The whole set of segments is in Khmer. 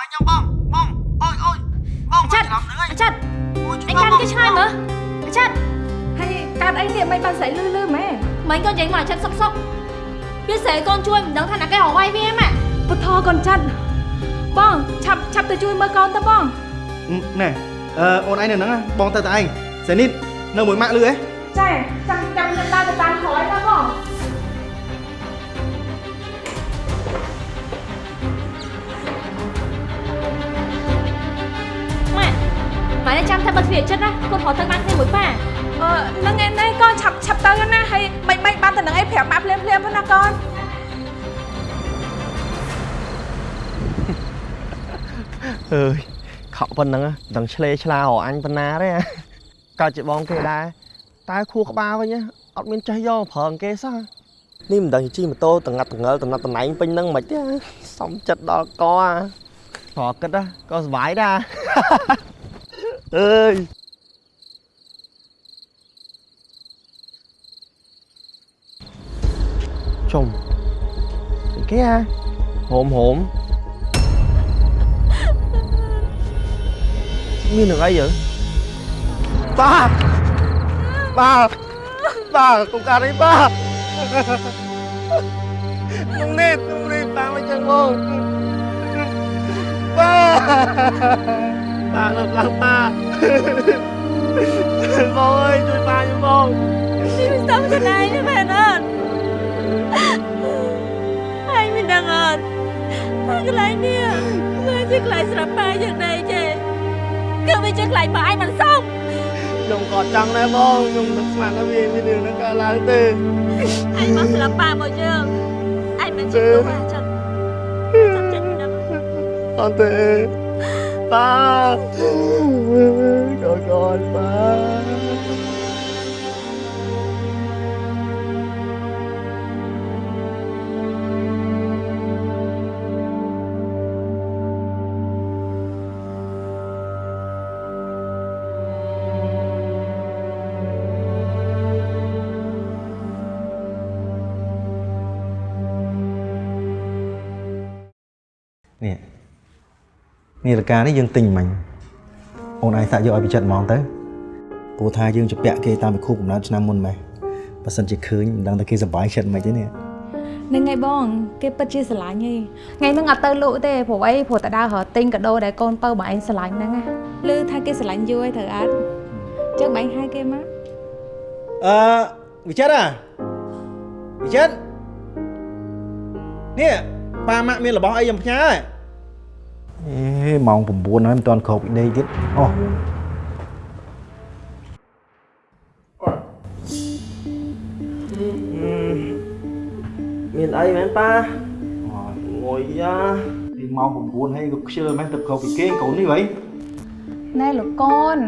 បាយខ្ញុំបងបងអូយអូយបងអាចារ្យច្រឡំនឹងហើយអាចារ្យអូយជួយអញបងកាន់គេឆ្ងាយមើលអាចារ្យហើយកាត់អីនេះមិនបានស្រីលឺលឺម៉ែមិញកូននិយាយមកអាចារ្យសុកសុកវាស្រែកូនជួយមិនដឹងថាណាគេរកវាយវាម៉ាក់ពុទ្ធកូនចាត់បងឆាប់ឆាប់ទៅជួយមើលកូនទៅបងណែអឺអូនឯងនៅហ្នឹងណាបងទៅតែឯងសេនីតនៅមួយម៉ាក់លឺហ៎ចាចាំចាំខ្ញុំដើរទៅតាម ម៉ាក់នេះចាំថាបិទទ្វារចិត្តណាកូនរត់ទៅបានគ្នាមួយប៉ាអឺនឹងឯនេះកូនឆាប់ឆាប់ទៅណាហើយមិនមិនបានទៅនឹងអីប្រាប់ម៉ាក់ភ្លាមភ្លាមផងណាកូនអើយខកប៉ុណ្ណឹងដឹងឆ្លេឆ្លារអញប៉ុណ្ណាទេកើតជាបងគេដែរតែខួរក្បាលវិញអត់មានចេះយកប្រើគេសោះនេះមិនដឹងជិះម៉ូតូតងាត់តងើលតំណត់តំណែងពេញហ្នឹងមិនទេសំចិត្តដល់កអាប្រគិតក៏សុបាយដែរ អើយជុំគេហ่าហូមហូមមាននឹងអីយើបាទបាទបាទកុំកាត់អីបា ទនឹងនេះនឹងនេះតាមអញ្ចឹងមកបាទបាទលើកឡើងបាទបងអើយជួយបាទខ្ញុំបងនេះមិនសមខ្លួនឯងទេមែនអត់ហើយមិនដឹងអត់ថាកន្លែងនេះវាជាកន្លែងស្រាប់ប៉ាយ៉ាងណាចេះគឺវាជាកន្លែងប៉ាឯងមិនសមខ្ញុំក៏ចង់ដែរបងខ្ញុំនឹកស្មានថាវាមានរឿងហ្នឹងកើតឡើងទេឯងមកស្រាប់ប៉ាមកយើងឯងមិនជាទូអាចិនចាំចិត្តមិនដឹងអត់ទេ បាទកូនកូនបាទនេះ នាឡិកានេះយើងទិញមិញអូនឯងសាក់យកឲ្យពិចិត្រហ្មងទៅព្រោះថាយើងជពាក់គេតាមពិខុកំណើតឆ្នាំមុនម៉េះបើសិនជាឃើញមិនដឹងថាគេសប្បាយចិត្តមិនទេនេះនឹងឯងបងគេពិតជាស្រឡាញ់ឯងថ្ងៃហ្នឹងអត់ទៅលក់ទេព្រោះអីព្រោះតដើររកទិញកាដូដែលកូនពៅបងឯងស្រឡាញ់ហ្នឹងណាឮថាគេស្រឡាញ់យូរហើយត្រូវអត់ចឹងបងឯងហៅគេមកអឺវិចិត្រអាវិចិត្រនេះប៉ាម៉ាក់មានរបស់អីខ្ញុំផ្ញើហ៎ អេម៉ោង9ហើយមិនទាន់គ្រប់ពីដេកទៀតអូមានអីមែនប៉ាងុយយ៉ាពីម៉ោង9ហើយក៏ខ្ជិលមែនទៅគ្រប់ពីគេងកូននេះវ៉ៃណែលោកកូន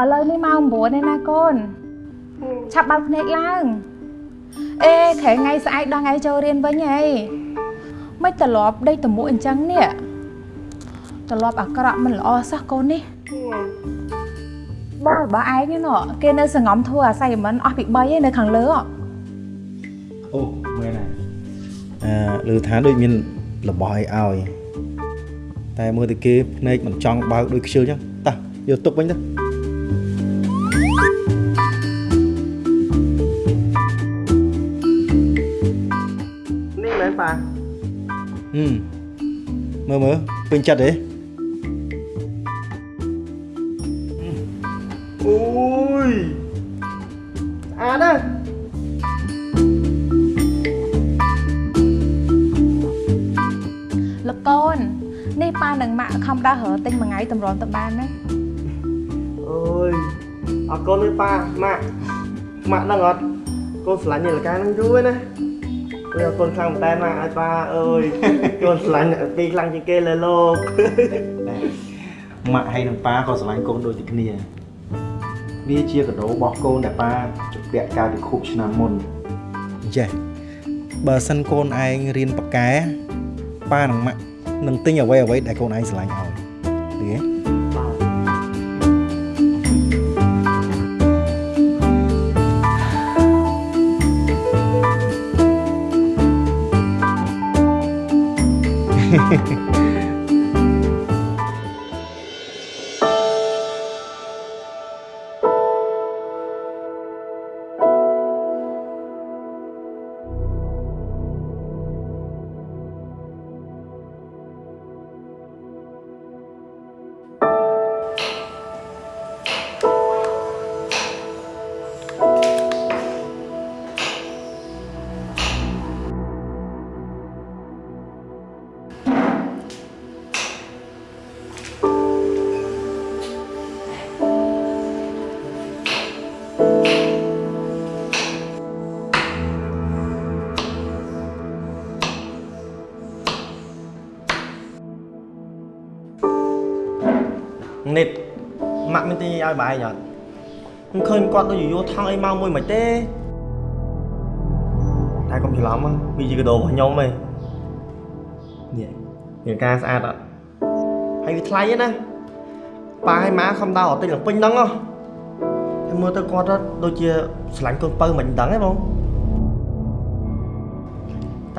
ឥឡូវនេះម៉ោង9ហើយណាកូនឆាប់បើកភ្នែកឡើងអេខែថ្ងៃស្អែកដល់ថ្ងៃចូលរៀនវិញហីមិនត្រឡប់ដេកតមួកអញ្ចឹងនេះ ត្រឡប់អាក្រក់មិនល្អសោះកូននេះបងរបស់ឯងហ្នឹងណគេនៅសងំធ្វើអាស័យមិនអស់ពី3ឯនៅខាងលើហ៎អូមែនហើយអឺឮថាដូចមានរបស់អីឲ្យតែមើលទៅគេភ្នែកមិនចង់បើកដូចខ្ជិលចឹងតោះយកទុកវិញទៅនេះមែនប៉ាហឹមមើលមើលពេញចិត្តទេ ស្អាតណាស់លោកកូននេះប៉ានឹងម៉ាក់ខំដើររកទិញមួយថ្ងៃតម្រាំទៅបានណាអូយអរគុណទេប៉ាម៉ាក់ម៉ាក់ដឹងអត់កូនស្រឡាញ់នាឡិកាហ្នឹងយូរហើយណាអើយអរគុណខ្លាំងមែនតើម៉ាក់ឲ្យប៉ាអើយកូនស្រឡាញ់អ្នកទីខ្លាំងជាងគេលើលោកម៉ាក់ហើយនឹងប៉ាក៏ស្រឡាញ់កូនដូចតែគ្នា វាជាកាដូរបស់កូនដែលប៉ាជពាក់កាលពីខួបឆ្នាំមុនចេះបើសិនកូនឯងរៀនប៉ាកែប៉ានិងម៉ាក់នឹងទិញអ្វីអ្វីដែលកូនឯងស្រឡាញ់ឲ្យឮទេនេះ ទីឲ្យបាយអត់ខ្ញុំឃើញគាត់ដូចយោថង់អីមកមួយមិនទេតែកុំច្រឡំហ្នឹងវាជាកដោរបស់ខ្ញុំឯងនេះមានការស្អាតអត់ហើយវាថ្លៃឯណាប៉ាឲ្យម៉ាខំដោអត់ទិញឡើងពេញហ្នឹងហ៎តែមើលទៅគាត់ទៅដូចជាស្រឡាញ់កូនពៅមិនដឹងទេបង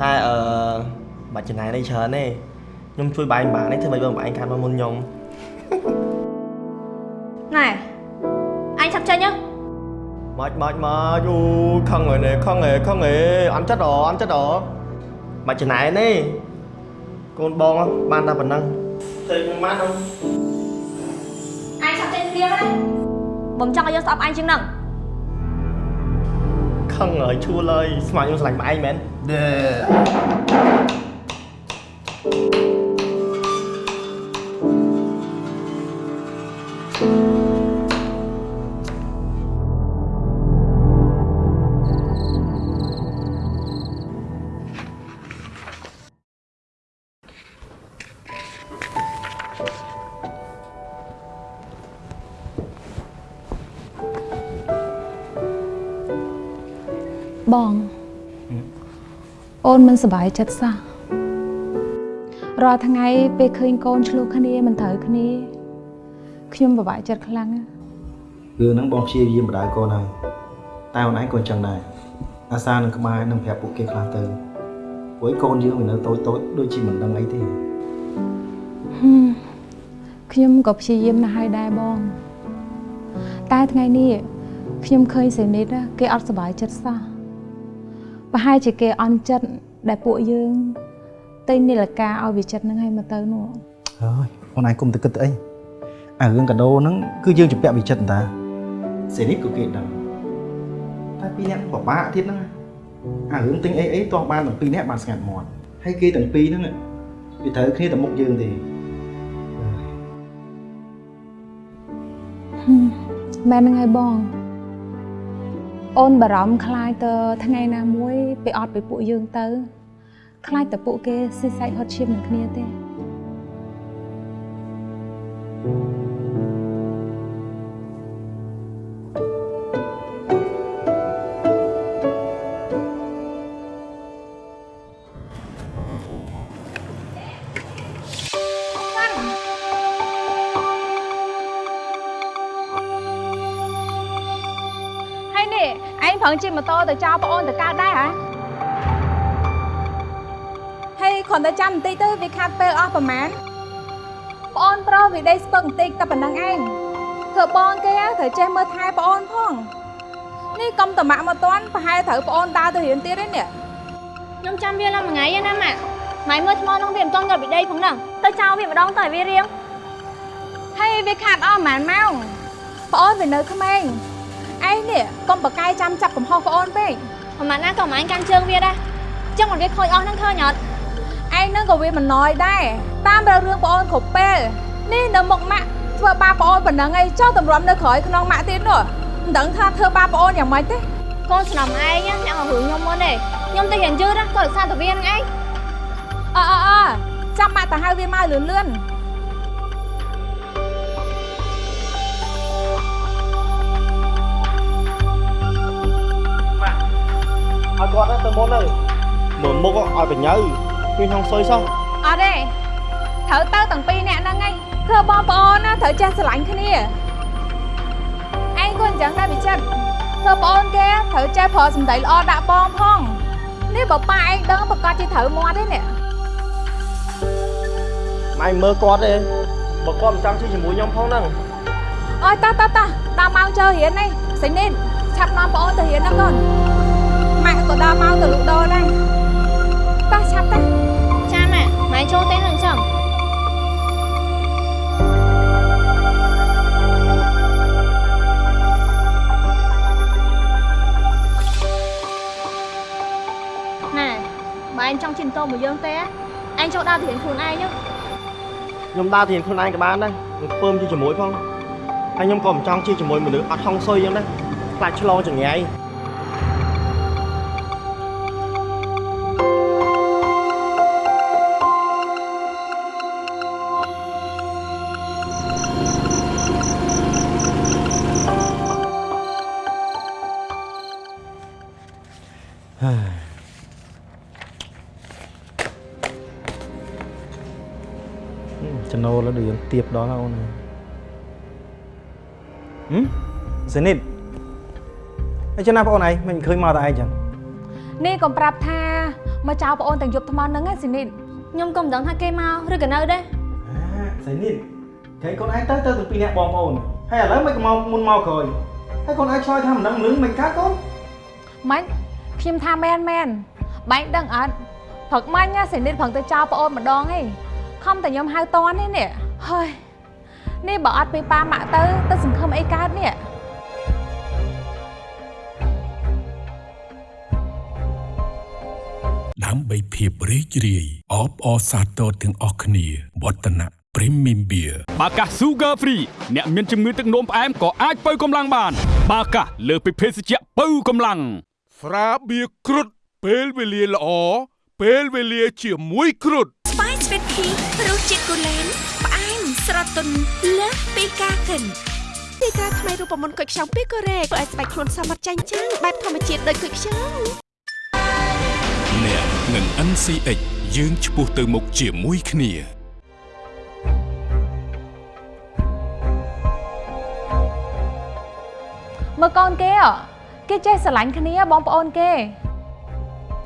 តែអឺបាច់ចំណាយនេះច្រើនទេខ្ញុំជួយបាយម្បានេះធ្វើម៉េចបងបងឯងខាត់មកមុនខ្ញុំ មកមកមកអូខឹងហើយនេះខឹងហេខឹងហេអន់ចិត្តហ៎អន់ចិត្តហ៎មកចំណាយនេះកូនបងបានតែប៉ុណ្ណឹងទៅខ្ញុំបានអត់អញឆាប់ចេញព្រាមណាបំចង់ឲ្យយើងស្អប់អញជាងហ្នឹងខឹងហើយឈួលហើយស្មានខ្ញុំស្រឡាញ់មកឯងមែន បងអូនមិនសប្បាយចិត្តសោះរាល់ថ្ងៃពេលឃើញកូនឆ្លោះគ្នាមិនត្រូវគ្នាខ្ញុំពិបាកចិត្តខ្លាំងណាស់រឿងហ្នឹងបងព្យាយាមបដៅកូនហើយតែអូនឯងក៏អញ្ចឹងដែរអាសានឹងក្បែរនឹងប្រាប់ពួកគេខ្លះទៅព្រោះឯងកូនយើងវានៅតូចតូចៗដូចជាមិនដឹងអីទេហឹមខ្ញុំក៏ព្យាយាមណាស់ហើយដែរបង តែថ្ងៃនេះខ្ញុំឃើញសេនីតគេអត់សប្បាយចិត្តសោះ ប្រហែលជាគេអន់ចិត្តដែលពួកយើងទិញនីលកាឲ្យវាចិត្តហ្នឹងឲ្យមកទៅនោះហើយអូនឯងគុំទៅគិតទៅអីអារឿងកាដូហ្នឹងគឺយើងជំពាក់វិចិត្រតាសេនេះក៏គេដឹងតែពីរនាក់ពិបាកទៀតហ្នឹងអារឿងទិញអីអីតោះបានទាំងពីរនាក់បានស្ងាត់មាត់ហើយគេទាំងពីរហ្នឹងវាត្រូវគ្នាទៅមុខយើងទេហឹមមែនហ្នឹងហើយបង អូនបារម្ភខ្លាចទៅថ្ងៃណាមួយពេលអត់ពីពួកយើងទៅខ្លាចតែពួកគេស៊ីសាច់ហត់ឈាមនឹងគ្នាទេ ជិះម៉ូតូទៅចោលប្អូនទៅកើតដែរហ៎ហើយគ្រាន់តែចាំបន្តិចទៅវាខាត់ពេលអស់ប្រហែលប្អូនប្រុសវាដេកស្ពឹកបន្តិចតែប៉ុណ្្នឹងឯងធ្វើបងគេហ៎ត្រូវចេះមើលថែប្អូនផងនេះកុំតមាក់មកតន់ប្រហែលត្រូវប្អូនដើរទៅរៀនទៀតទេនេះខ្ញុំចាំវាឡើងមួយថ្ងៃឯណាម៉ាក់ម៉ៃមើលថ្មនោះវាមិនទាន់យកពីដីផងហ្នឹងទៅចោលវាម្ដងទៅឲ្យវារៀងហើយវាខាត់អស់ប្រហែលម៉ោងប្អូនវានៅក្មេង ឯងនេះកុំបកកាយចាំចាប់កំហុសប្អូនពេកប្រហែលណាក៏មិនអញកាន់ជើងវាដែរចឹងមិនវាខូចអស់ហ្នឹងឃើញអត់ឯងនឹងក៏វាមិនណយដែរតាមរើរឿងប្អូនគ្រប់ពេលនេះនៅមុខម៉ាក់ធ្វើបាបប្អូនប៉ុណ្ណឹងឯងចុះតម្រាំនៅក្រោយក្នុងម៉ាក់ទៀតនោះមិនដឹងថាធ្វើបាបប្អូនយ៉ាងម៉េចទេកូនស្នំឯងអ្នកមករឿងខ្ញុំមុនទេខ្ញុំទៅរៀនយឺតណាក៏រក្សាទៅវាហ្នឹងឯងអើអើអើចាំម៉ាក់ទៅហៅវាមកលឿនលឿន គាត់ទៅមុនទៅមើលមុខឲ្យបញើមានហងសុយសោះអត់ទេត្រូវទៅទាំងពីរអ្នកហ្នឹងឯងធ្វើបងប្អូនណាត្រូវចេះស្រឡាញ់គ្នាឯងក៏អញ្ចឹងដែរវិចិត្រធ្វើប្អូនគេត្រូវចេះប្រើសម្ដីល្អដាក់បងផងនេះបើប៉ាឯងដឹងប្រកាសជាត្រូវមាត់ទេនេះម៉ែមើលគាត់ទេបើគាត់មិនចាំជិះជាមួយខ្ញុំផងហ្នឹងអើយតោះតោះតោះដល់ម៉ោងចូលរៀននេះសេនីនឆាប់នាំប្អូនទៅរៀនណាកូនម៉ា ក់ក៏ដល់ម៉ោងទៅលក់ដូរដែរតោះឆាប់ទៅចាម៉ាក់ម៉ែចូលទេនឹងចឹងណែបើអញចង់ជិះម៉ូតូមួយយើងទេអញចូលដើរទៅរៀនខ្លួនឯងទៅខ្ញុំដើរទៅរៀនខ្លួនឯងក៏បានដែរខ្ញុំពើមជិះជាមួយផងហើយខ្ញុំក៏មិនចង់ជិះជាមួយមនុស្សអត់ហងសុយអញ្ចឹងដែរខ្លាចឆ្លងចង្រៃ ទៀបដល់អូនហឹមសេនីតអីចឹងណាបងអូនឯងមិនឃើញមកតែឯងចឹងនេះកុំប្រាប់ថាមកចៅប្អូនទាំងយប់ថ្មហ្នឹងឯងស៊ីនីតខ្ញុំក៏មិនដឹងថាគេមកឬក៏នៅដែរអាសេនីតគេកូនឯងទៅទៅទាំងពីរនាក់បងប្អូនហើយឥឡូវមិនក៏មកមុនមកក្រោយហើយកូនឯងឆ្លើយថាមិនដឹងលឹងមិនកាត់កូនម៉េចខ្ញុំថាមែនមែនបែងដឹងអត់ព្រឹកមាញ់ណាស៊ីនីតព្រឹងទៅចៅប្អូនម្ដងឯងខំតែខ្ញុំហៅតនេះនេះ ហើយនេះបើអត់ពីប៉ាម៉ាក់ទៅទៅសង្ឃឹមអីកើតនេះដើម្បីភាពរីករាយអបអរសាទរទាំងអស់គ្នាវឌ្ឍនៈ Premium Beer បាកាស Sugar Free អ្នកមានជំងឺទឹកនោមផ្អែមក៏អាចបើកម្លាំងបាន បាកាសលើសពីភេសជ្ជៈបើកម្លាំងស្រាបៀរគ្រុតពេលវេលាល្អពេលវេលាជាមួយគ្រុតស្វាយស្វីតភីរសជាតិគូលែនផ្អែម ស្រទន់លើសពីការកិនទីក្រាថ្មីរូបមន្តគុយខ្ចង់ពីកូរ៉េធ្វើឲ្យស្បែកខ្លួនសមត្ថចាញ់ចាំងបែបធម្មជាតិដូចគុយខ្ចង់អ្នកនឹង NCX យើងឆ្ពោះទៅមុខជាមួយគ្នាមើលកូនគេអគេចេះស្រឡាញ់គ្នាបងប្អូនគេ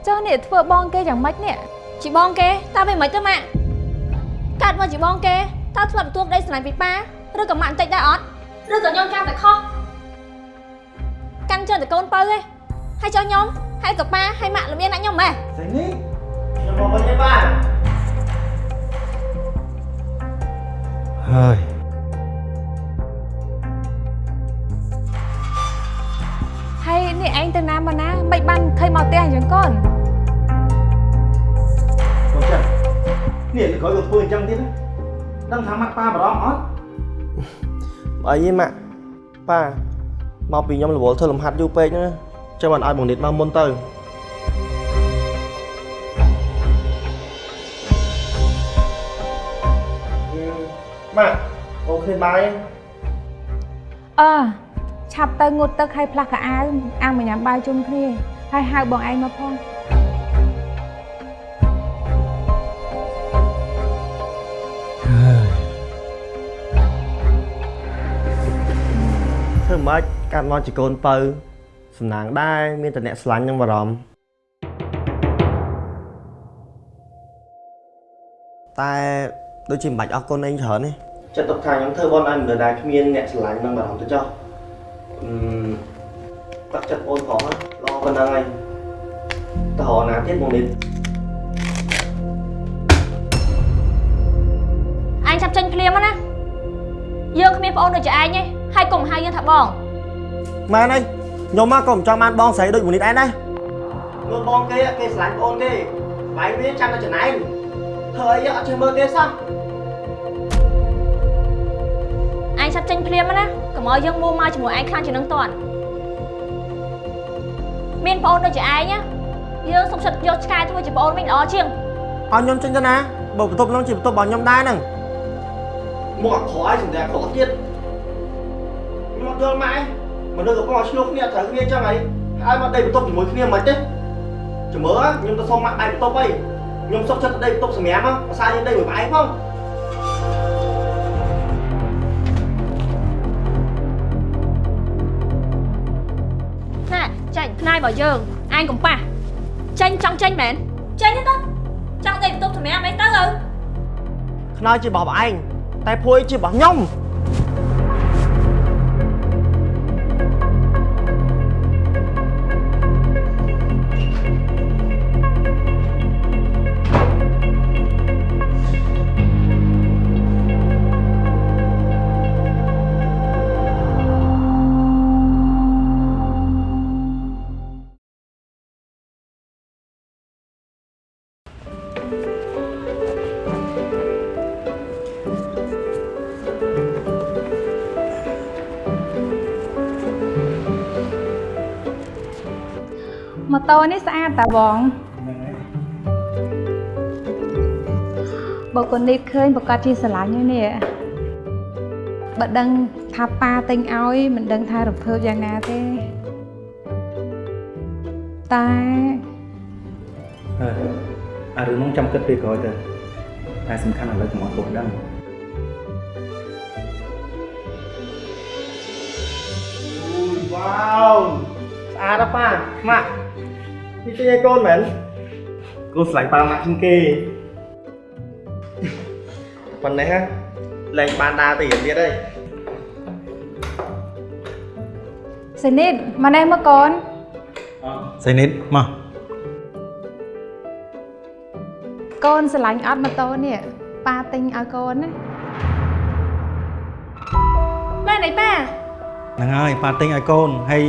ចុះនេះធ្វើបងគេយ៉ាងម៉េចនេះជីបងគេតើវាមិនទៅម៉ាក់កាត់មកជីបងគេ តើធ្លាប់ទទួលក្តីស្រឡាញ់ពីប៉ាឬក៏ម៉ាក់បន្តិចដែរអត់ឬក៏ខ្ញុំកាន់តែខុសកាន់ច្រើនតែកូនបើឯងហើយចុះខ្ញុំហើយក៏ប៉ាហើយម៉ាក់ល្មៀនដាក់ខ្ញុំម៉េះសេនីតខ្ញុំមកវិញទេបាទហើយហើយនេះឯងទៅណាមកណាមិនបានឃើញមកផ្ទះអញ្ចឹងកូនកូនចានេះក្រោយក៏ធ្វើអញ្ចឹងទៀតណា ដឹងថាម៉ាក់ប៉ាបារម្ភអត់អីទេម៉ាក់ប៉ាមកពីខ្ញុំរវល់ធ្វើលំហាត់យូរពេកហ្នឹងណាចាំមិនឲ្យបងនិតមកមុនទៅម៉ាក់អូឃើញបាយអើឆាប់ទៅងូតទឹកឲ្យផ្លាស់កៅអៅអាំងមកញ៉ាំបាយជុំគ្នាហើយហៅបងឯងមកផង ធ្វើម៉េចកាត់មកជាកូនបើសំណាងដែរមានតែអ្នកស្រឡាញ់នឹងបារម្ភតែដូចជាមិនបាច់អស់កូនឯងច្រើនទេចិត្តទុកថាខ្ញុំធ្វើបនឲ្យមិនដែរគ្មានអ្នកស្រឡាញ់នឹងបារម្ភទៅចុះអឺតាក់ចិត្តអូនផងណាល្អប៉ុណ្ណឹងហើយតើរណាទៀតមកនេះអញចាប់ចេញភ្លាមណាយើងគ្មានប្អូនដូចជាឯងទេ ហើយកុំហៅយើងថាបងម៉ែនអីខ្ញុំមកក៏មិនចង់បានបងស្រីដូចមួយនេះដែរណាមើលបងគេគេស្រឡាញ់បងគេបែរវាចាំតែចំណែងធ្វើអីអត់ចេះមើលគេសោះអញចាប់ចេញភ្លាមណាកុំឲ្យយើងមួមកជាមួយឯងខ្លាំងជាងនឹងតន់មានប្អូនដូចជាឯងណាយើងសុំសិតយកឆ្កែធ្វើជាប្អូនវិញល្អជាងអត់ខ្ញុំចេញទៅណាបើបន្ទប់ហ្នឹងជាបន្ទប់របស់ខ្ញុំដែរហ្នឹងមកអក្រក់ឲ្យសម្ដែងអក្រក់ទៀតខ្ញុំអត់ យល់ម៉ែមនុស្សកំពុងឲ្យឆ្លោះគ្នាត្រូវគ្នាចឹងហើយហើយមកដេកបន្ទប់ជាមួយគ្នាមិនទេចាំមើលខ្ញុំទៅសុំម៉ាក់ដៃបន្ទប់អីខ្ញុំសុខចិត្តទៅដេកបន្ទប់សម្រាប់មកភាសាយើងដេកមួយផ្អែកផងណែចេញផ្នែករបស់យើងអញកំប៉ះចេញចង់ចេញមែនចេញទៅចង់ដេកបន្ទប់សម្រាប់អីទៅទៅខ្នើយជារបស់បងឯងតែភួយជារបស់ខ្ញុំ តូនេះស្អាតតាបងបើកូននេះឃើញប្រកាសជាស្រឡាញ់ហើយនេះបើដឹងថាប៉ាទិញឲ្យមិនដឹងថារំភើបយ៉ាងណាទេតែអើអារឿងហ្នឹងចាំគិតពេលក្រោយទៅឥតែសំខាន់ឥឡូវកុំឲ្យកូនដឹងវ៉ាវស្អាតណាស់ប៉ាម៉ាក់ នេះទិញឲ្យកូនមែនកូនស្រឡាញ់ប៉ាម៉ាក់ជាងគេប៉ុណ្ណេះណាលែងបានដើរទៅរៀនទៀតហើយសេនីតមកនេះមកកូនសេនិតមកកូនស្រឡាញ់អត់ម៉ូតូនេះប៉ាទិញឲ្យកូនណាម៉ែណៃប៉ាហ្នឹងហើយប៉ាទិញឲ្យកូនហើយ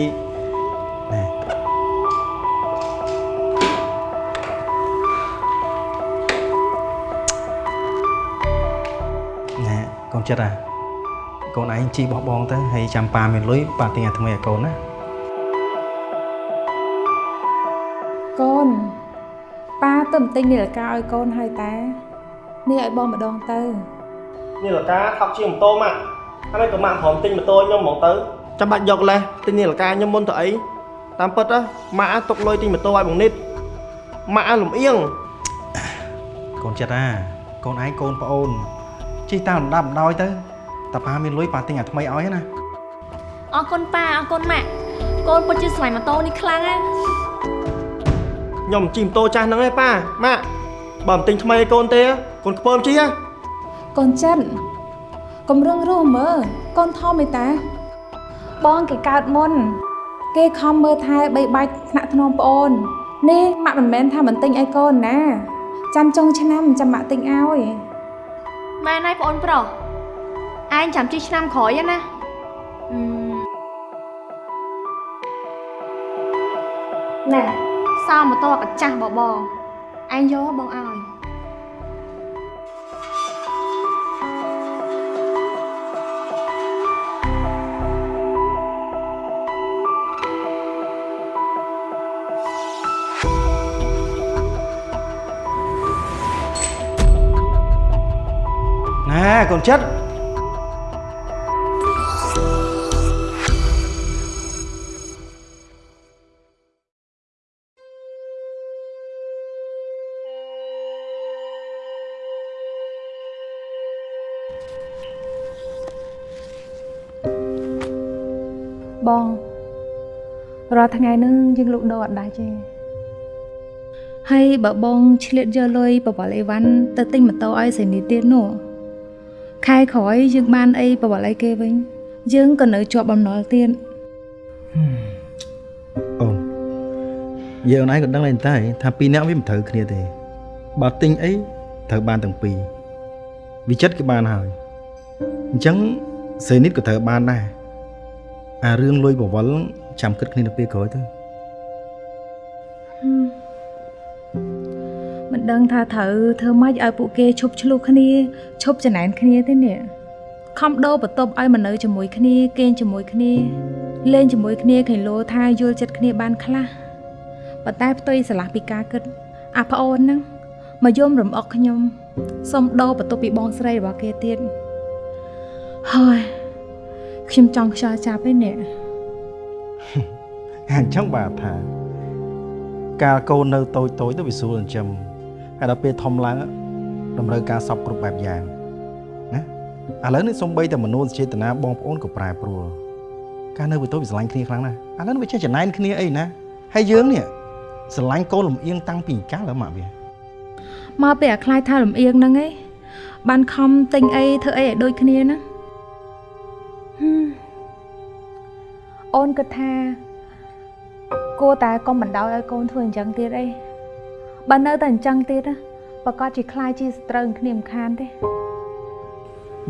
ចិត្តអាកូនឯងជីបោះបងទៅហើយចាំប៉ាមានលុយប៉ាទិញឲ្យថ្មីឲ្យកូនណាកូនប៉ាទៅទិញនាឡិកាឲ្យកូនហើយតានេះឲ្យបងម្ដងទៅនេះលកាថប់ជាម៉ូតូម៉ាក់ហើយក៏ម៉ាក់ព្រមទិញម៉ូតូខ្ញុំហ្មងទៅចាំបាច់យកលេសទិញនេះលកាខ្ញុំមុនទៅអីតាមពិតណាម៉ាក់ទុកលុយទិញម៉ូតូឲ្យបងនិតម៉ាក់លំអៀងកូនចិត្តអាកូនឯងកូនប្អូន ជីតាមលំដាប់លំដោយទៅតាប៉ាមានលុយប៉ាទិញឲ្យថ្មីឲ្យណាអរគុណប៉ាអរគុណម៉ាក់កូនពិតជាស្រឡាញ់ម៉ូតូនេះខ្លាំងណាស់ខ្ញុំជិះម៉ូតូចាស់ហ្នឹងឯងប៉ាម៉ាក់បើមិនទិញថ្មីឲ្យកូនទេកូនខ្ពើមជិះហ៎កូនចិនកុំរឹងរូសមើលកូនធំឯតា បងគេកើតមុន គេខំមើលថែបីបាច់ថ្នាក់ធ្នមប្អូននេះម៉ាក់មិនមែនថាមិនទិញឲ្យកូនណា ចាំចុងឆ្នាំចាំម៉ាក់ទិញឲ្យ ម៉ែណៃប្អូនប្រុសឯងចាំជិះឆ្នាំក្រោយណាអឺណែសោម៉ូតូកាចាស់បបងឯងយកបងឲ្យ កូនចិត្តបងរាល់ថ្ងៃហ្នឹងយើងលក់ដូរអត់ដាច់ទេហើយបើបងឆ្លៀតយកលុយបបលអីវ៉ាន់ទៅទិញម៉ូតូឲ្យសេនីទៀតនោះ ខែក្រោយយើងបានអីបបលអីគេវិញ យើងក៏នៅជាប់បំណុលទៀតអូនយើងឯងក៏ដឹងដែរតែថាពីរនាក់វាមិនត្រូវគ្នាទេបើទិញអីត្រូវបានទាំងពីរវិចិត្រក៏បានហើយអញ្ចឹងសេនិតក៏ត្រូវបានដែរអារឿងលុយបវលចាំគិតគ្នាទៅពេលក្រោយទៅ ដឹងថាត្រូវធ្វើម៉េចឲ្យពួកគេឈប់ឆ្លោះគ្នាឈប់ចំណែនគ្នាទេនេះខំដោបន្ទប់ឲ្យមកនៅជាមួយគ្នាគេងជាមួយគ្នាលេងជាមួយគ្នាឃើញលោថាយល់ចិត្តគ្នាបានខ្លះប៉ុន្តែផ្ទុយស្រឡះពីការគិតអាប្អូនហ្នឹងមកយំរំអុកខ្ញុំសុំដោបន្ទប់ពីបងស្រីរបស់គេទៀតហើយខ្ញុំចង់ខ្យល់ចាប់ឯនេះអញ្ចឹងបាទថាកាលកូននៅតូចតូចទៅវាស្រួលចិញ្ចឹម ហើយដល់ពេលធំឡើងតម្រូវការសពគ្រប់បែបយ៉ាងណាឥឡូវនេះសំបីតែមនុស្សចេតនាបងប្អូនក៏ប្រែប្រួលកាលនៅវាតូចវាស្រឡាញ់គ្នាខ្លាំងណាស់ឥឡូវនេះវាចេះចំណែនគ្នាអីណាហើយយើងនេះស្រឡាញ់កូនលំអៀងតាំងពីកាលហើយម៉ាក់វាមកពេលអាខ្លាយថាលំអៀងហ្នឹងឯងបានខំទិញអីធ្វើអីឲ្យដូចគ្នាណាហឹមអូនគិតថាគួរតែកុំបណ្ដោយឲ្យកូនធ្វើអញ្ចឹងទៀតអី បើនៅតែអញ្ចឹងទៀតណាប្រកាសជាខ្លាយជាសត្រូវនឹងគ្នាមិនខានទេ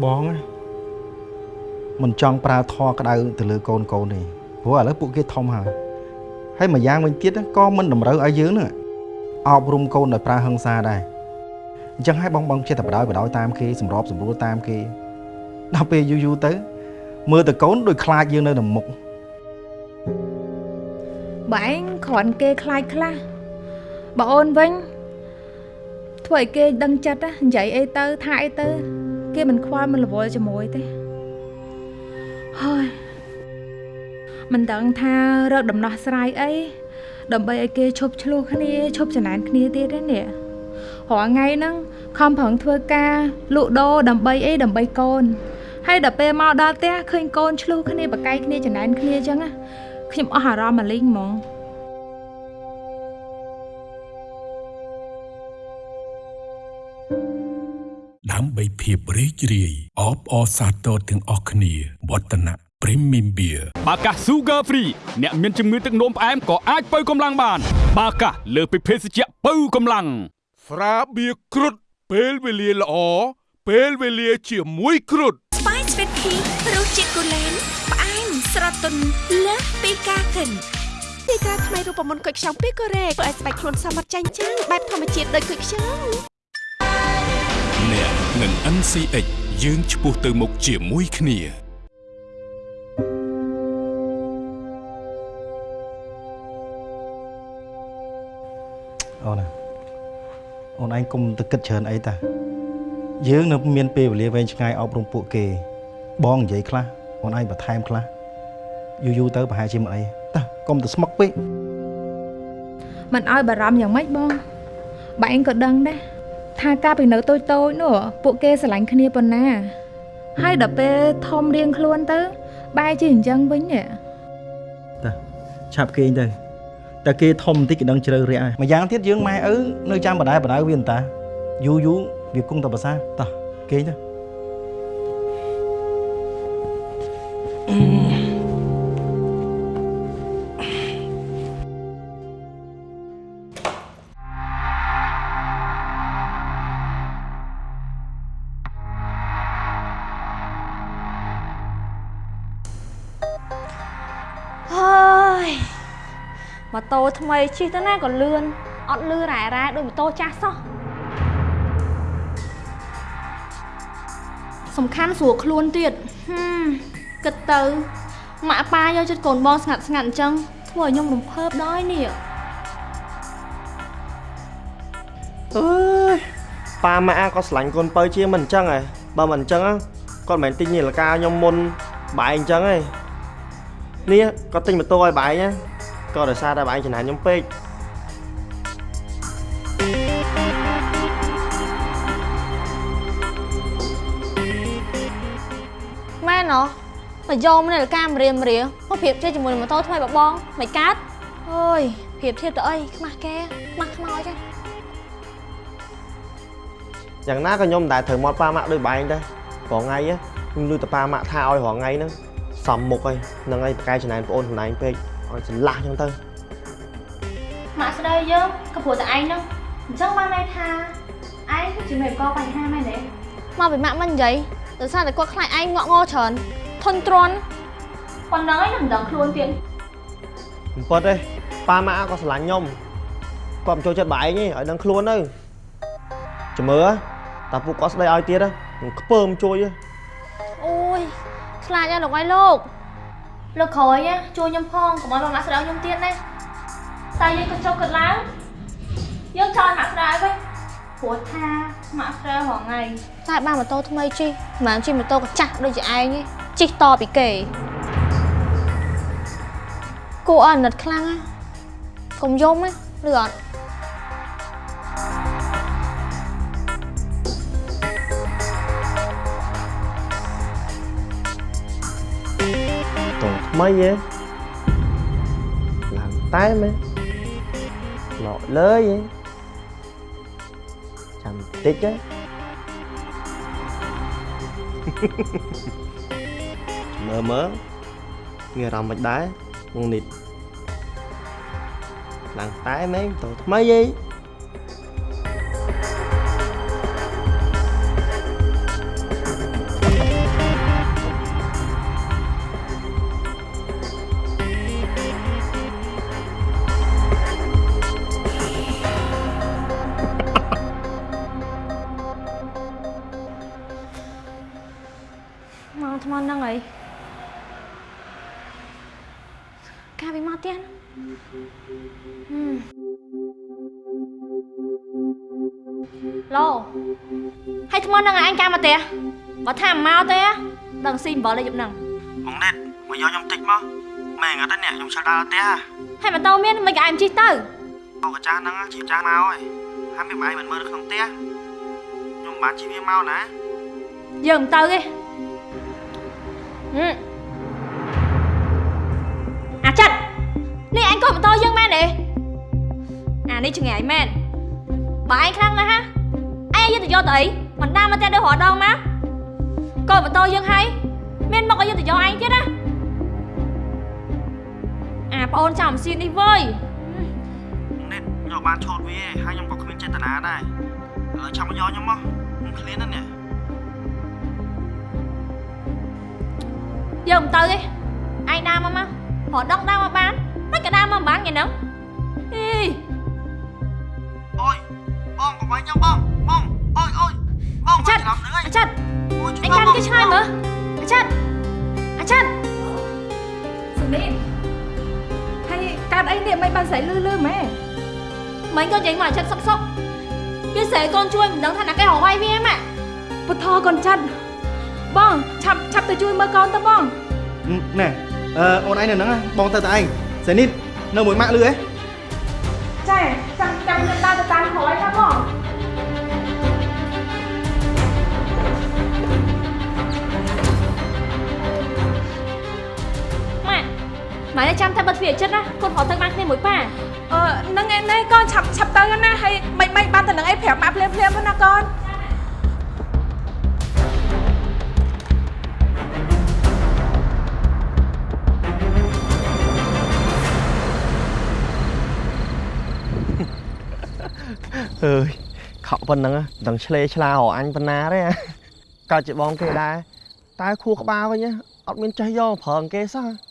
បងណាមិនចង់ប្រើធរក្តៅទៅលើកូនកូនទេព្រោះឥឡូវពួកគេធំហើយហើយមួយយ៉ាងវិញទៀតក៏មិនតម្រូវឲ្យយើងហ្នឹងអប់រំកូនដោយប្រើហិង្សាដែរអញ្ចឹងហើយបងបងចិត្តតែបដ ாய் បដ ாய் តាមគេសម្របសម្រួលតាមគេដល់ពេលយូរយូរទៅមើលតែកូនដូចខ្លាចយើងនៅនៅមុខបើឯងគ្រាន់គេខ្លាចខ្លះ បើអូនវិញធ្វើឲ្យគេដឹងចិត្តណានិយាយអីទៅថាអីទៅ គេមិនខ្វល់មិនរវល់ជាមួយទេហើយមិនដឹងថារកដំណោះស្រាយអីដើម្បីឲ្យគេឈប់ឆ្លោះគ្នាឈប់ចំណែនគ្នាទៀតទេនេះរាល់ថ្ងៃហ្នឹងខំប្រឹងធ្វើការលក់ដូរដើម្បីអីដើម្បីកូនហើយដល់ពេលមកដល់ផ្ទះឃើញកូនឆ្លុះគ្នាបកាយគ្នាចំណែនគ្នាអញ្ចឹងណាខ្ញុំអស់អារម្មណ៍មកលេងហ្មង ដើម្បីភាពរីករាយអបអរសាទរទាំងអស់គ្នាវឌ្ឍនៈ Premium Beer បាកាស Sugar Free អ្នកមានជំងឺទឹកនោមផ្អែមក៏អាចបើកម្លាំងបាន បាកាសលើសពីភេសជ្ជៈបើកម្លាំងស្រាបៀរគ្រុតពេលវេលាល្អពេលវេលាជាមួយគ្រុតស្វាយស្វីតភីរសជាតិគូលែនផ្អែមស្រទន់លើសពីការកិនទីការថ្មីរូបមន្តគុយខ្ចង់ពីកូរ៉េធ្វើឲ្យស្បែកខ្លួនសមត្ថចាញ់ចាំងបែបធម្មជាតិដូចគុយខ្ចង់អ្នកនឹង NCX យើងឆ្ពោះទៅមុខជាមួយគ្នាអូនណាអូនឯងកុំទៅគិតច្រើនអីតាយើងនៅមានពេលវេលាវែងឆ្ងាយអប់រំពួកគេ បងនិយាយខ្លះអូនឯងបន្ថែមខ្លះយូរយូរទៅប្រហែលជាមិនអីតាកុំទៅស្មុកពេកមិនអោយបារម្ភយ៉ាងម៉េចបង បែងក៏ដឹងដែរ ថាកាលពីនៅតូចតូចនោះពួកគេស្រឡាញ់គ្នាប៉ុណ្ណា ហើយដល់ពេលធំរៀងខ្លួនទៅ បែរជាអញ្ចឹងវិញនេះតាឆាប់គេងទៅតែគេធំបន្តិចក៏ដឹងជ្រៅរាក់ហើយម្យ៉ាងទៀតយើងម៉ែឪនៅចាំបដាបដៅវាអន្តាយូរយូរវាគង់តែប្រសាតោះគេងទៅ តូថ្មីជិះទៅណាក៏លឿនអត់លឺរ៉ែរ៉ែដូចម៉ូតូចាស់សោះសំខាន់ស្រួលខ្លួនទៀតហឹមគិតទៅម៉ាក់ប៉ាយកចិត្តកូនបងស្ងាត់ស្ងាត់អញ្ចឹងធ្វើឲ្យខ្ញុំរំភើបដល់នេះអើយប៉ាម៉ាក់អាក៏ស្រឡាញ់កូនពៅជាមិនអញ្ចឹងហ៎បើមិនអញ្ចឹង á គាត់មិនមែនទិញនាឡិកាខ្ញុំមុនបែងអញ្ចឹងហ៎នេះគាត់ទិញម៉ូតូឲ្យបែងណា ក៏ដោយសារតែបែងចំណាយខ្ញុំពេកមែនហ៎មកយកមកនៅកាមរៀមរៀមកប្រៀបធៀបជាមួយនឹងម៉ូតូថ្មីបបងមិនកើតអើយប្រៀបធៀបទៅអីខ្មាស់គេខ្មាស់ខ្មោចហ្នឹងយ៉ាងណាក៏ខ្ញុំមិនដែលត្រូវមកប៉ាម៉ាក់ដូចបែងដែរព្រោះថ្ងៃ á ខ្ញុំលឺតែប៉ាម៉ាក់ថាឲ្យរងថ្ងៃហ្នឹងសំមុខហើយហ្នឹងហើយប្រកែចំណាយប្អូនខ្លួនឯងពេក ឲ្យច្រឡះអញ្ចឹងទៅម៉ាក់ស្ដីយើងក៏ព្រោះតែឯងហ្នឹងអញ្ចឹងបានន័យថាឯងគឺជាមេកបញ្ហាមែនទេមកពីម៉ាក់មិននិយាយដោយសារតែគាត់ខ្លាចឯងងក់ងច្រើនធន់ទ្រាន់ប៉ុណ្ណឹងឯងនឹងមិនដឹងខ្លួនទៀតមិនពិតទេប៉ាម៉ាក់ក៏ស្រឡាញ់ខ្ញុំគាត់មិនចូលចិត្តបែងទេឲ្យដឹងខ្លួនទៅចាំមើលតាពួកគាត់ស្ដីឲ្យទៀតណានឹងខ្ពើមជួយទេអូយខ្លាចណាស់លោកអើយលោក លោកក្រោយណាជួយខ្ញុំផងកុំឲ្យម៉ាក់ស្ដីឲ្យខ្ញុំទៀតណាតែយើងក៏ចុះគិតឡើងយើងចោលម៉ាក់ស្ដីឲ្យវិញព្រោះថាម៉ាក់ស្ដីរងថ្ងៃតែបានម៉ូតូថ្មីជិះមិនមែនជិះម៉ូតូកាចាស់ដូចជាឯងទេជិះតពីគេគួរឲ្យអាណិតខ្លាំងណាកុំយំណាឬអត់ តងថ្មីហ៎ឡើងតែមែនឡកលើយហ៎ចាំតិចហ៎មើលមើ ហ្នឹងឯងកាមកទេបើថាមិនមកទេដឹងស៊ីអំបិលលេខហ្នឹងបងណែតមកយកខ្ញុំតិចមកម៉ែងអត់ទេអ្នកខ្ញុំឆ្លដល់ផ្ទះហើយម៉ូតូមានមិនក៏ឯងជិះទៅអូកាចាស់ហ្នឹងជីចាស់មកហើយហថាមានម្អែមិនមើលនៅក្នុងផ្ទះខ្ញុំមិនបានជិះវាមកណាយើងមិនទៅទេហឹមអាចិតនេះអញក៏បន្តយើងមែនទេអានេះចង្រៃមែនបើឯងខ្លាំងណាស់ហ่าឯងយកទៅយកទៅអី មិនដាមកតែដូចរដងមកក៏បន្តយើងហើយមានមកឲ្យយកទៅយកឯងទៀតណាអាប្អូនចាំស៊ីននេះវើយនេះខ្ញុំបានឆោតវាហើយខ្ញុំក៏គ្មានចេតនាដែរអឺឆាប់មកយកខ្ញុំមកខ្ញុំឃ្លានណាស់នេះយើងមិនទៅទេឯងដើរមកមករដងដើរមកបានមិនក៏ដើរមកមិនបានគេហ្នឹងអីអូយបងកុំឲ្យខ្ញុំបងបងអូយអូយ បងអាចិតច្រឡំនឹងហើយអាចិតអូយអញកាន់គេឆ្ងាយមើលអាចិតអាចិតសុនីហើយកើតអីនេះមិនបានស្រីលឺលឺម៉ែមិញក៏និយាយមកអាចិតសុកសុកគេស្រែកូនជួយមិនដឹងថាណាគេរកវាយវាម៉ាក់ពុ ម៉ែនេះចាំតែបិទទ្វារអាចិតណាកូនរត់ទៅបានគ្នាមួយប៉ាអឺហ្នឹងឯនេះកូនឆាប់ឆាប់ទៅណាហើយមិនមិនបានទៅនឹងអីប្រាប់ម៉ាក់ភ្លាមភ្លាមណាកូនអើយខកប៉ុណ្ណឹងមិនដឹងឆ្លេឆ្លារអញប៉ុណ្ណាទេកើតជាបងគេដែរតែខួរក្បាលវិញអត់មានចេះយកប្រើអង្គេសោះ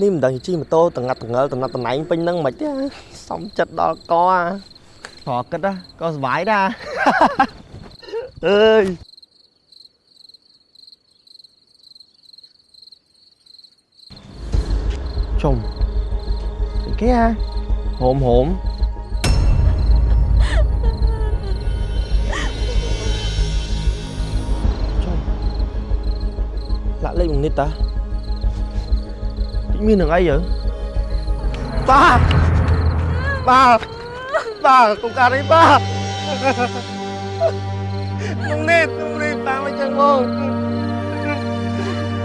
នេះមិនដឹងជិះម៉ូតូតងាត់តងើលតំណត់តំណែងពេញហ្នឹងមិនទេសំចិត្តដល់កអាប្រគិតក៏សុបាយដែរអើយជុំគេហ่าហូមហូម lạ lên bằng nít ta Tự nhiên đằng ấy vậy ba ba ba cùng ca đấy ba không nít không nít ba mới chân vô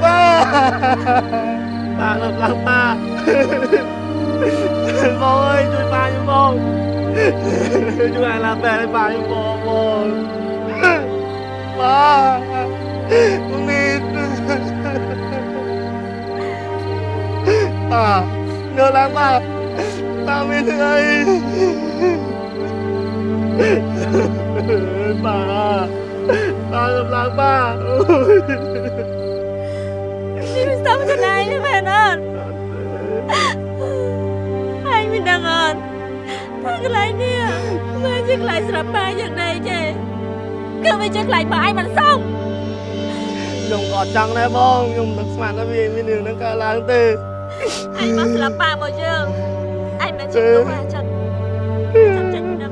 ba ba ngập lắm ba bố ơi ជួយ ba giúp bố ជួយ ai làm bè ba giúp bố bố ba không nít à nhớ lắm ba ba mới thương ấy ba ba gặp lắm ba នេះមិនស្ដាប់ខ្លួនឯងទេមែនអត់ឯងមិនដឹងអត់ថាកន្លែងនេះមិនជាកន្លែងស្រាប់ប៉ាយ៉ាងណាចេះគឺវាជាកន្លែងបើឯងមិនសមខ្ញុំក៏ចង់ដែរបងខ្ញុំនឹកស្មានថាវាមានរឿងហ្នឹងកើតឡើងទេ ឯងមកស្លាប់ប៉ាមកយើងឯងមិនជាទូអាចិតចាំចាញ់មិនដឹង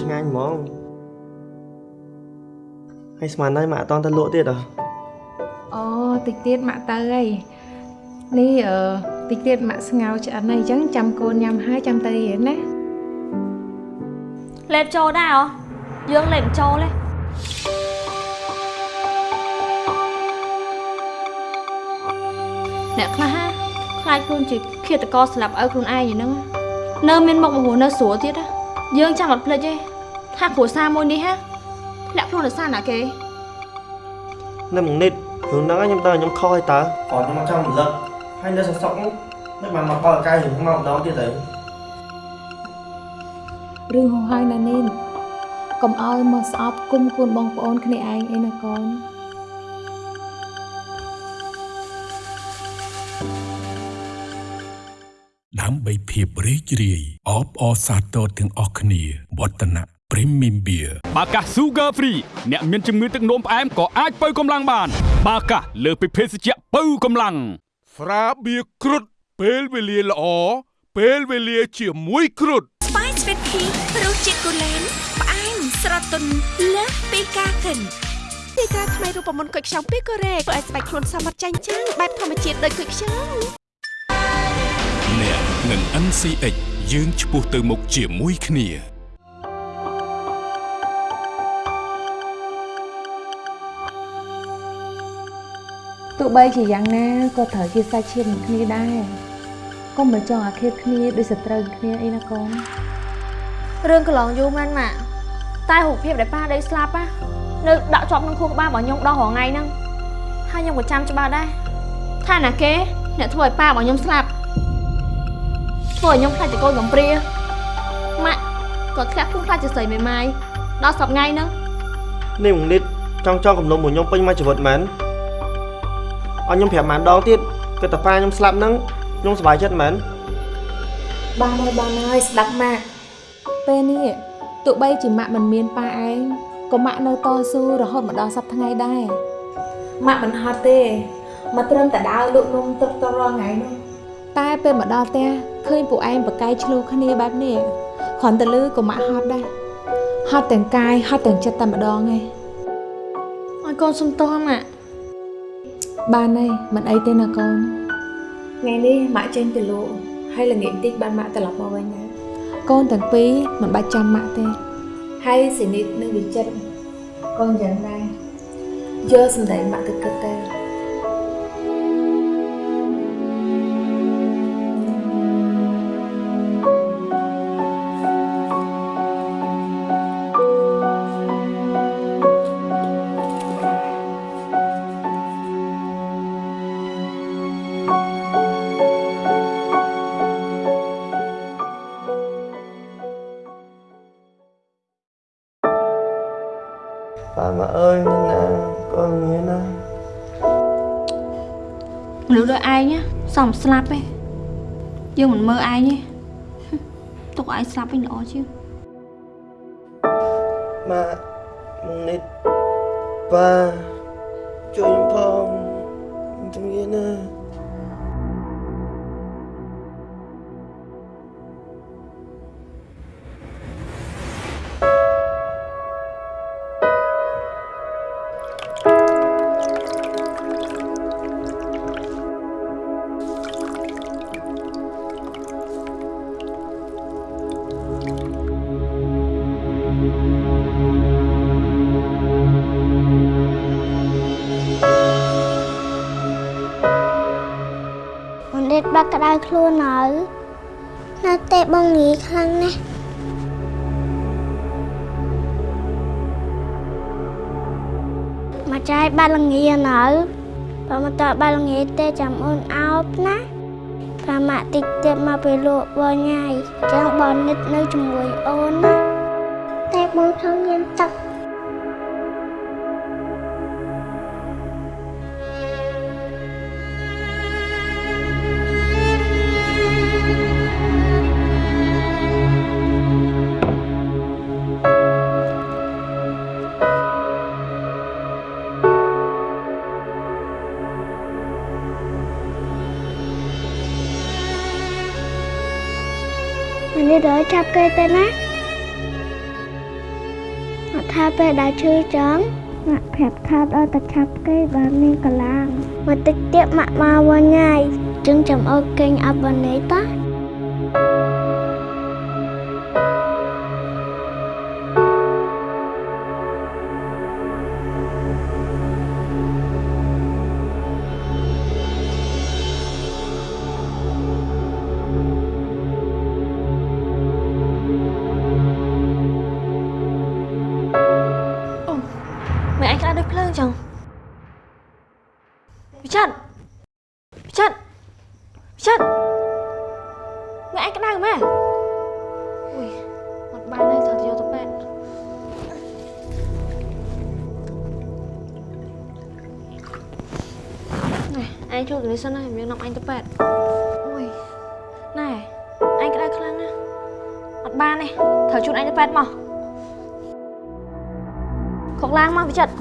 ឆ្ងាញ់ហ្មងហើយស្មានហើយមកអត់តន់ទៅលក់ទៀតហ៎អូតិចទៀតម៉ាក់ទៅហើយនេះអឺតិចទៀតម៉ាក់ស្ងោឆ្អិនហើយអញ្ចឹងចាំកូនញ៉ាំហើយចាំទៅរៀនណាលេបចូលដែរហ៎យើងលេបមិនចូលទេអ្នកខ្លះហ่าខ្លាចខ្លួនជាឃាតករស្លាប់ឪខ្លួនឯងយ៉ាងហ្នឹងនៅមានមុខមហួរនៅស្រួលទៀតណា យើងចាំអត់ភ្លេចទេថាគ្រួសារមួយនេះហ่าធ្លាក់ខ្លួនដោយសារណាគេនៅមួយនិតរឿងហ្នឹងខ្ញុំទៅខ្ញុំខុសហើយតើគាត់ខ្ញុំមកចង់រំលឹកហើយនៅសង្សក់ហ្នឹងមិនបានមកដល់កាយរឿងមកម្ដងទៀតទៅរឿងហោះហើយណានីនកុំឲ្យមកស្អប់គុំគួនបងប្អូនគ្នាឯងអីណាកូន ភាពរីករាយអបអរសាទរទាំងអស់គ្នាវឌ្ឍនៈ Premium Beer បាកា Sugar Free អ្នកមានជំងឺទឹកនោមផ្អែមក៏អាចបើកម្លាំងបាន បាកាលើសពីភេសជ្ជៈបើកម្លាំងស្រាបៀរគ្រុតពេលវេលាល្អពេលវេលាជាមួយគ្រុតស្វាយស្វីតភីរសជាតិគូលែនផ្អែមស្រទន់លើសពីការកិនទីការថ្មីរូបមន្តគុយខ្ចង់ពីកូរ៉េធ្វើឲ្យស្បែកខ្លួនសមត្ថចាញ់ចាំងបែបធម្មជាតិដូចគុយខ្ចង់អ្នកនឹង NCX យើងឆ្ពោះទៅមុខជាមួយគ្នាទោះបីជាយ៉ាងណាក៏ត្រូវជាសាច់ឈាមនឹងគ្នាដែរកុំមកចង់អាឃាតគ្នាដូចសត្រូវគ្នាអីណាកូនរឿងកន្លងយូរមែនម៉ាក់តែរូបភាពដែលប៉ាដេកស្លាប់ណានៅដាក់ជាប់ក្នុងខួរក្បាលរបស់ខ្ញុំដល់រាល់ថ្ងៃហ្នឹងហើយខ្ញុំក៏ចាំច្បាស់ដែរថាណាគេអ្នកធ្វើឲ្យប៉ារបស់ខ្ញុំស្លាប់ ធ្វើឲ្យខ្ញុំខ្លាចជាកូនកំព្រាម៉ាក់ក៏ធ្លាក់ភូមិខ្លាចជាស្រីមេម៉ាយដល់សប្ថ្ងៃហ្នឹងនេះមួយនេះចង់ចង់កំណុំមួយខ្ញុំពេញមួយជីវិតមែនអត់ខ្ញុំប្រាប់ម៉ានដងទៀតគឺតាប៉ាខ្ញុំស្លាប់ហ្នឹងខ្ញុំសប្បាយចិត្តមែនបានហើយបានហើយស្ដាប់ម៉ាក់ពេលនេះទោះបីជាម៉ាក់មិនមានប៉ាឯងក៏ម៉ាក់នៅតស៊ូរហូតមកដល់សប្តាហ៍ថ្ងៃដែរម៉ាក់មិនហត់ទេមកត្រឹមតែដើរលក់នំទឹកតរាល់ថ្ងៃនោះ តែពេលមកដល់ផ្ទះឃើញពួកឯងប្រកែកឆ្លោះគ្នាបែបនេះគ្រាន់តែលឺក៏ម៉ាក់ហត់ដែរហត់ទាំងកាយហត់ទាំងចិត្តតែម្ដងឯងឲ្យកូនសុំទោសម៉ាក់បានហើយមិនអីទេណាកូនថ្ងៃនេះម៉ាក់ចេញទៅលក់ហើយល្ងាចតិចបានម៉ាក់ត្រឡប់មកវិញណាកូនទាំងពីរមិនបាច់ចាំម៉ាក់ទេហើយសេនីតនិងវិចិត្រកូនយ៉ាងដែរយកសម្ដីម៉ាក់ទៅគិតទៅ ប៉ាមកអើយនឹងណាកូនមានណាមនុស្សដូចឯងណាសំស្លាប់ទេយើងមិនមើលឯងទេទុកឯងស្លាប់វិញល្អជាងម៉ាមួយនេះប៉ាជួយខ្ញុំផងខ្ញុំជំងឺណា ទេចាំអូនអោបណាប្រមាក់តិចទៀតមកពេលលក់បងញ៉ៃចឹងបងនិតនៅជាមួយអូនណាតែបងច mình đi đợi chắp cây tên á mà tha về đã chưa trắng mà phép tha ở ta chắp cây và mình cả làng mà tích tiếp mà mà vào nhai chứng chấm ở kênh áp vào nấy ta មិនឯ ណែឯងជួយគ្នាសិនណាយើងនាំអញទៅប៉ែតអូយណែអញក្តៅខ្លាំងណាស់អត់បានទេត្រូវជូនអញទៅប៉ែតមកខកឡើងមកវិចិត្រ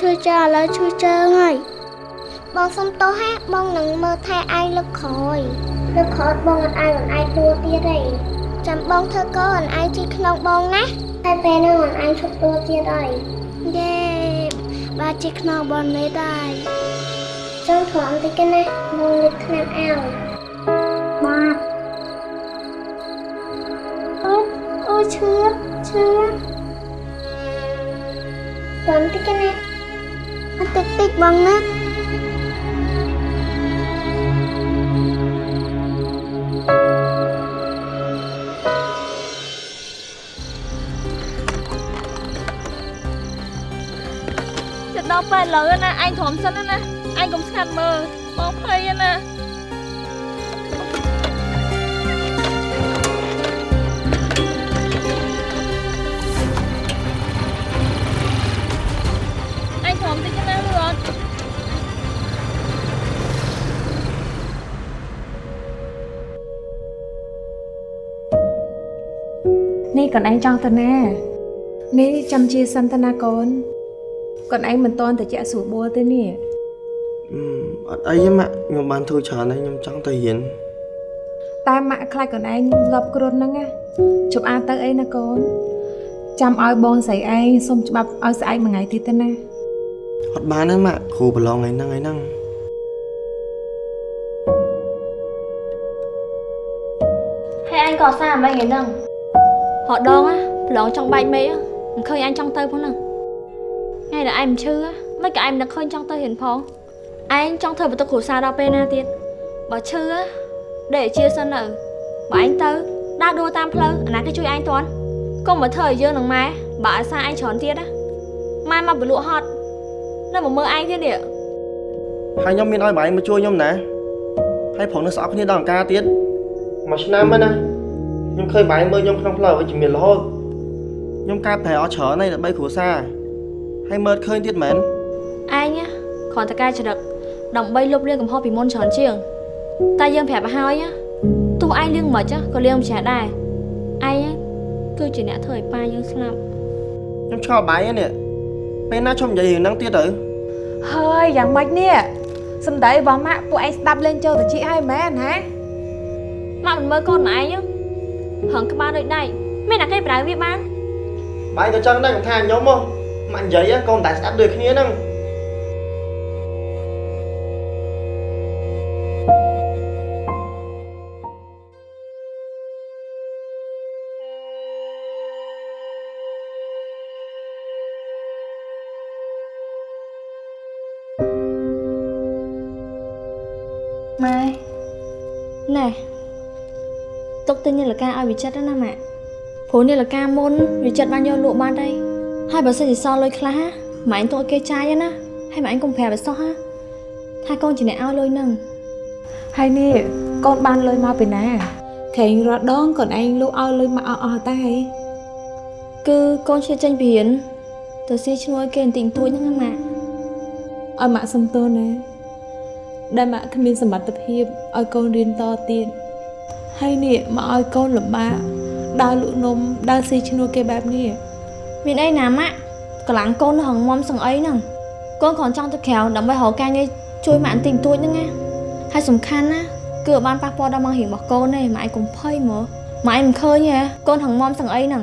ឈឺជើងឥឡូវឈឺជើងហើយបងសុំទោសហ่าបងនឹងមើលថែឯងលើកក្រោយលើកក្រោយបងអត់ឲ្យអូនឯងទួទៀតទេចាំបងធ្វើកូនអូនឯងជីក្នុងបងណាតែពេលហ្នឹងអូនឯងឈប់ទួទៀតហើយយេបាទជីក្នុងបងនេះដែរចង់ធំតិចគេណាបងលើកឆ្នាំឲ្យបាទអូអូឈឺឈឺបងតិចគេណា អត់តិចតិចបងណាចិត្តដល់ប៉ែតលើណាអញធំសិនណាអញកុំស្ងាត់មើលបងភ័យណា កូនឯងចង់ទៅណានេះចាំជាសិនទៅណាកូនកូនឯងមិនតន់ទៅជាក់ស្រួលបួលទេនេះអត់អីទេម៉ាក់ខ្ញុំបានធ្វើច្រើនហើយខ្ញុំចង់ទៅរៀនតែម៉ាក់ខ្លាចកូនឯងងាប់គ្រុនហ្នឹងណាជប់អានទៅអីណាកូនចាំឲ្យបងស្រីឯងសុំច្បាប់ឲ្យស្អែកមួយថ្ងៃទៀតទៅណាអត់បានទេម៉ាក់គ្រូប្រឡងថ្ងៃហ្នឹងថ្ងៃហ្នឹងហើយអញក៏សារមិនថ្ងៃហ្នឹង ហត់ដងណាប្រឡងចង់បែកមេឃមិនឃើញអញចង់ទៅផងហ្នឹងថ្ងៃដែលឯងមិនឈឺមិនក៏ឯងមិននឹកឃើញចង់ទៅរៀនផងឯងចង់ធ្វើបន្ទុកគ្រួសារដល់ពេលណាទៀតបើឈឺដេកជាសិននៅបើឯងទៅដើរដួលតាមផ្លូវអាណាគេជួយឯងតាន់កុំមកធ្វើឲ្យយើងនឹងម៉ែបើអាសាឯងច្រើនទៀតណាម៉ែមកបលក់ហត់នៅមកមើលឯងទៀតនេះហើយខ្ញុំមានឲ្យបងឯងមកជួយខ្ញុំណាហើយប្រងនៅស្អប់គ្នាដល់អង្ការទៀតមួយឆ្នាំហើយណា ខ្ញុំឃើញបងឯងមើលខ្ញុំក្នុងផ្លូវវិជ្ជមានរហូតខ្ញុំកើតប្រែអត់ច្រើនហើយដើម្បីគ្រួសារហើយមើលឃើញទៀតមែនឯងណាគ្រាន់តែកែច្រឹកដើម្បីលុបលាងកំហុសពីមុនច្រើនជាងតែយើងប្រាប់ឲ្យហើយណាទោះឯងលៀងមិនខ្មិចក៏លៀងមិនចេះដែរឯងគឺជាអ្នកធ្វើឲ្យប៉ាយើងស្លាប់ខ្ញុំឆ្ងល់បាយហ្នឹងនេះពេលណាខ្ញុំនិយាយរឿងហ្នឹងទៀតទៅហើយយ៉ាងម៉េចនេះសំដីរបស់ម៉ាក់ពួកឯងស្ដាប់លេងចូលតិចហើយមែនហ៎ម៉ាក់មិនមើលកូនម៉ែឯង ហឹងក្បាលដូចដៃមានតែគេប្រើវាបានបាយក៏ចឹងដែរមិនថាខ្ញុំហ៎ម៉ាក់និយាយក៏មិនតែស្ដាប់ដូចគ្នាហ្នឹង ទុកទិញនាឡិកាឲ្យវិចិត្រណាម៉ាក់ព្រោះនាឡិកាមុនវិចិត្របានយកលក់បានដែរហើយបើសិនជាសល់លុយខ្លះម៉ែឯងទុកឲ្យគេចាយណាហើយម៉ែឯងកុំប្រាប់ឲ្យសោះហាថាកូនជាអ្នកឲ្យលុយហ្នឹងហើយនេះកូនបានលុយមកពីណាខេងរត់ដងកូនឯងលក់ឲ្យលុយមកអស់អស់តែហីគឺកូនឈឺចេញពីរៀនទៅស៊ីឈ្នួលគេបន្តិចបន្តួចហ្នឹងណាម៉ាក់ឲ្យម៉ាក់សំទោសណាដែលម៉ាក់គ្មានសមត្ថភាពឲ្យកូនរៀនតទៀត ហើយនេះមកឲ្យកូនលំបាកដើរលក់នំដើរស៊ីឈ្នួលគេបែបនេះមានអីណាម៉ាក់កម្លាំងកូននៅហងមុំសឹងអីហ្នឹងកូនគ្រាន់ចង់ទៅក្រៅដើម្បីរកការងារជួយម៉ាក់បន្តិចបន្តួចហ្នឹងណាហើយសំខាន់ណាគឺអត់បានប៉ះពាល់ដល់មករៀងរបស់កូនទេម៉ាក់ឯងកុំភ័យមើលម៉ាក់ឯងមិនឃើញទេកូនហងមុំសឹងអីហ្នឹង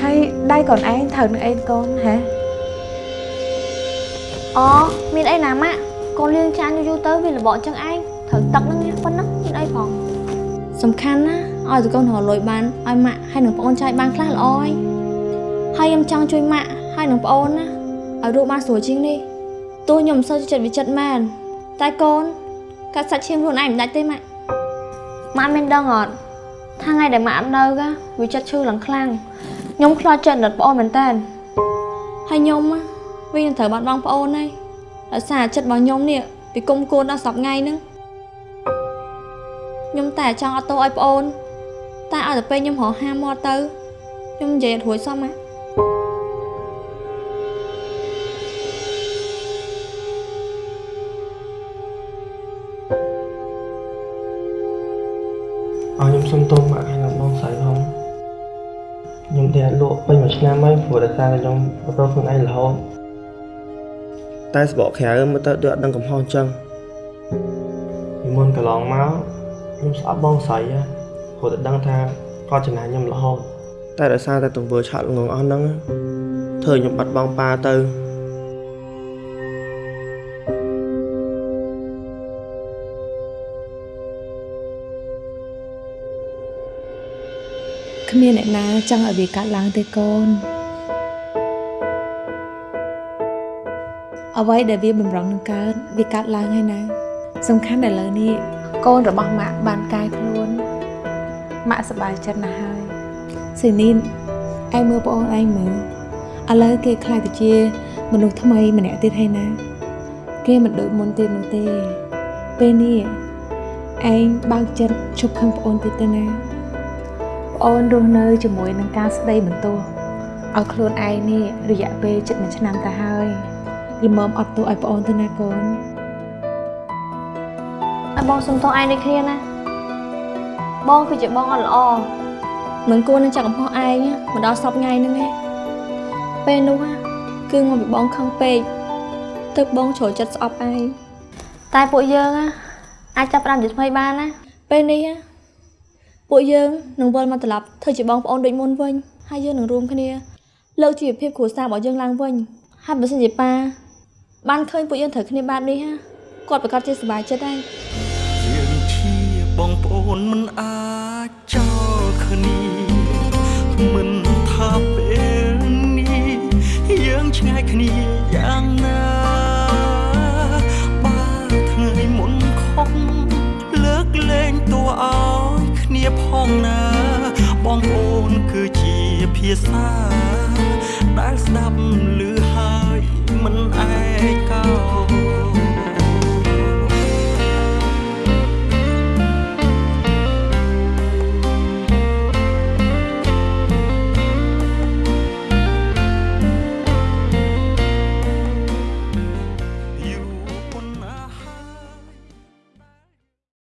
ហើយដៃកូនឯងត្រូវនឹងអីកូនហ៎អូមានអីណាម៉ាក់កូនលៀងចានយូរយូរទៅវាលបកចឹងឯងត្រូវទឹកហ្នឹងណាប៉ុណ្ណឹងមានអីផង សំខាន់ណាឲ្យតែកូនរកលុយបានឲ្យម៉ាក់ហើយនឹងប្អូនចែកបានខ្លះល្អហើយហើយខ្ញុំចង់ជួយម៉ាក់ហើយនឹងប្អូនណាឲ្យរស់បានស្រួលជាងនេះទោះខ្ញុំមិនសូវចិត្តវិចិត្រមែនតែកូនកាត់សាច់ឈាមខ្លួនឯងមិនដាច់ទេម៉ាក់ម៉ាក់មានដឹងអត់ថាថ្ងៃដែលម៉ាក់អត់នៅកាវាចិត្តឈឺឡើងខ្លាំងខ្ញុំខ្លាចចិត្តដិតប្អូនមែនតើហើយខ្ញុំណាវានឹងត្រូវបាត់បង់ប្អូនហើយដោយសារចិត្តរបស់ខ្ញុំនេះពីគុំគួនដល់សប្ថ្ងៃហ្នឹង ខ្ញុំតែចង់អត់ទោសឲ្យប្អូន តែឲ្យតែពេលខ្ញុំរកហាមកទៅខ្ញុំនិយាយអត់រួចសោះម៉ាក់អរខ្ញុំសុំទោសម៉ាក់ហើយនឹងបងស្រីផងខ្ញុំតែលក់ពេញមួយឆ្នាំហើយព្រោះដោយសារតែខ្ញុំប្រព្រឹត្តខ្លួនឯងរហូតតែសបកក្រៅមើលទៅដូចអត់ដឹងកំហុសអញ្ចឹងពីមុនកន្លងមក ខ្ញុំស្អប់បងស្រីហ៎ព្រោះតែដឹងថាគាត់ចំណាយខ្ញុំរហូតតែដោយសារតែទង្វើឆាត់ល្ងងអស់ហ្នឹងធ្វើឲ្យខ្ញុំបាត់បង់ប៉ាទៅគ្មានអ្នកណាចង់ឲ្យវាកាត់ឡើងទេកូនអ្វីដែលវាបំរុងនឹងកើតវាកាត់ឡើងហើយណាសំខាន់ដែលឥឡូវនេះ កូនរបស់ម៉ាក់បានកាយខ្លួនម៉ាក់សប្បាយចិត្តណាស់ហើយស៊ីនីនឯងមើលប្អូនឯងមើលឥឡូវគេខ្លាចទៅជា មនុស្សថ្មីម្នាក់ទៀតហើយណា គេមិនដូចមុនទៀតនោះទេ ពេលនេះឯងបើកចិត្តជប់ខឹងប្អូនទៀតទៅណាប្អូនរស់នៅជាមួយនឹងការស្ដីបន្ទោសឲ្យខ្លួនឯងនេះរយៈពេលជិត1ឆ្នាំទៅហើយល្មមអត់ទោសឲ្យប្អូនទៅណាកូនឲ្យ បងសុំទោសឯងដូចគ្នាណាបងគឺជាបងអត់ល្អមិនគួរនឹងចាក់កំហុសឯងមកដល់សពថ្ងៃហ្នឹងឯងពេលនោះណាគឺមកពីបងខឹងពេកទើបបងជ្រុលចិត្តស្អប់ឯងតែពួកយើងណាអាចចាប់ផ្ដើមជាថ្មីបានណាពេលនេះណាពួកយើងនឹងវិលមកត្រឡប់ធ្វើជាបងប្អូនដូចមុនវិញហើយយើងនឹងរួមគ្នាលើកជីវភាពគ្រួសាររបស់យើងឡើងវិញហើយបើសិនជាប៉ាបានឃើញពួកយើងត្រូវគ្នាបែបនេះណាគាត់ប្រកាសជាសប្បាយចិត្តហើយយើងជា បងប្អូនមិនអាចចោលគ្នាមិនថាពេលនេះយើងឆ្ងាយគ្នាយ៉ាងណាបើថ្ងៃមុនខំលើកលែងតួឲ្យគ្នាផងណា បងប្អូនគឺជាភាសាដែលស្ដាប់ឮហើយមិនឯក